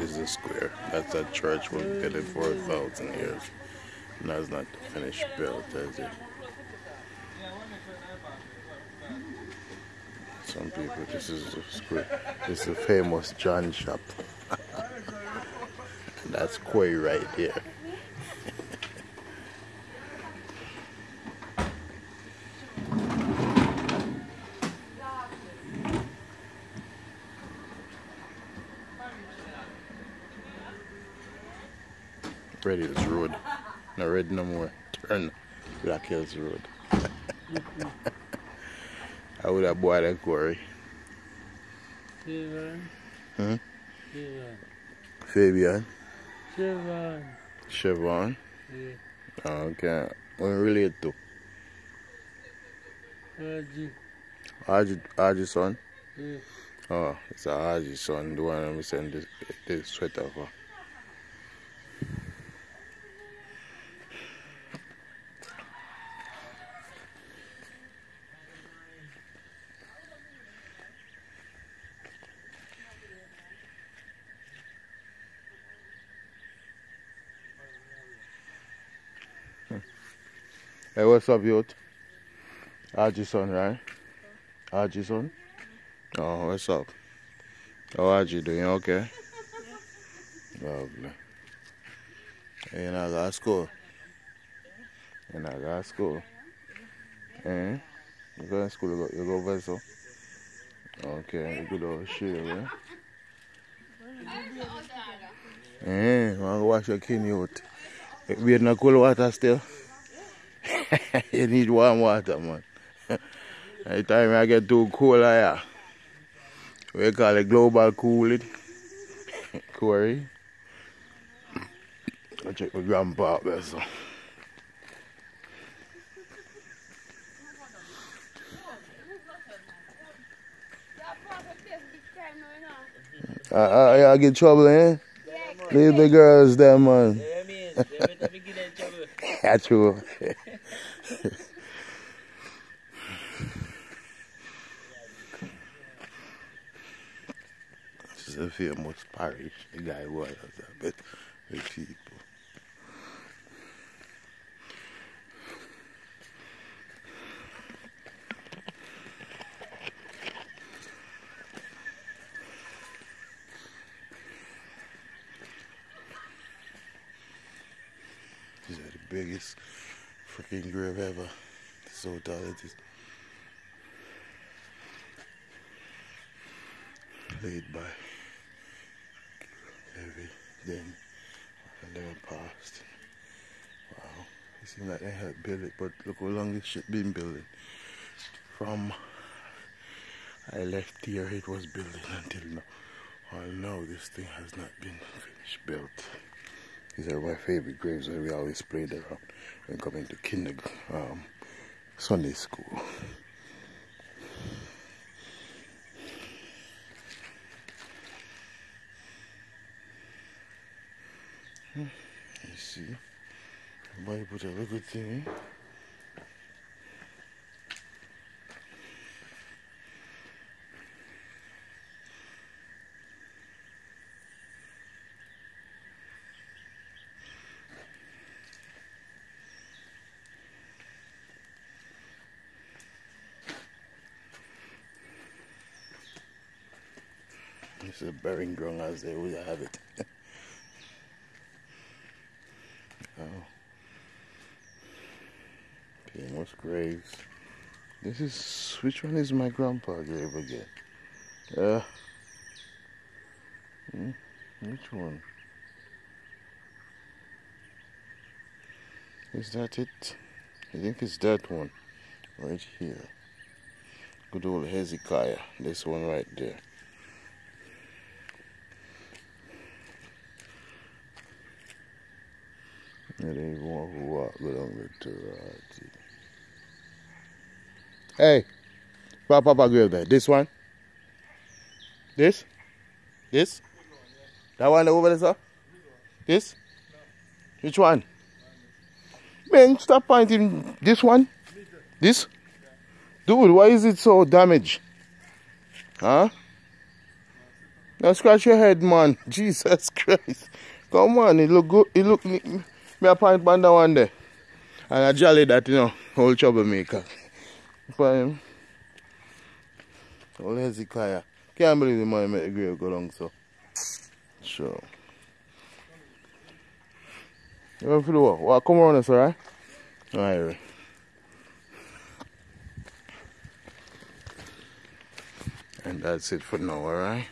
is the square. That's a church was built for a thousand years. And that's not the finished built, is it? Some people, this is the square. This is the famous John shop. that's Quay right here. Ready this road. Not ready no more. Turn Black Hills Road. I would have bought a quarry. Chevron. Hmm? Chevron. Fabian. Chevron. Chevron. Yeah. Oh, okay. What relate to? Haji. Haji, Haji son? Yeah. Oh, it's a Haji son, the one I'm send this, this sweater for. Hey, what's up, youth? Haji son, right? Haji son? Oh, what's up? How are you doing? Okay? Lovely. Not got school? Not got school? Eh? You go to school, you go, you vessel? Okay, you go to yeah? Eh, want to wash your kidney out. We in the cold water still? you need warm water, man. Every time I get too cold, I uh, we call it global cooling. Corey. I check my grandpa up there, so. I, I, I get trouble, eh? Leave the girls there, man. Yeah, man. Every time we in trouble. That's true. Famous parish. The guy was a bit with people. These are the biggest freaking grave ever. So tall it is. Laid by Levi, then then passed. Wow. It seems like they had built it, but look how long this shit been building. From I left here it was building until now. Well now this thing has not been finished built. These are my favorite graves that we always played around when coming to kindergarten, um, Sunday school. Hmm, You see, everybody put a little thing. This is a burying ground as they would have it. oh. Famous graves. This is which one is my grandpa grave again? Uh hmm, which one? Is that it? I think it's that one. Right here. Good old Hezekiah. This one right there. Hey, Papa, Papa there. This one? This? This? That one over there, sir? This? Which one? Man, stop pointing. This one? This? Dude, why is it so damaged? Huh? Now scratch your head, man. Jesus Christ. Come on, it look good. It look me a point on one day. And I jolly that, you know, whole troublemaker. For him. Um, old Hezekiah. Can't believe the man make the grave go long so. Sure. You want to do what? What come around us, alright? Alright. And that's it for now, alright?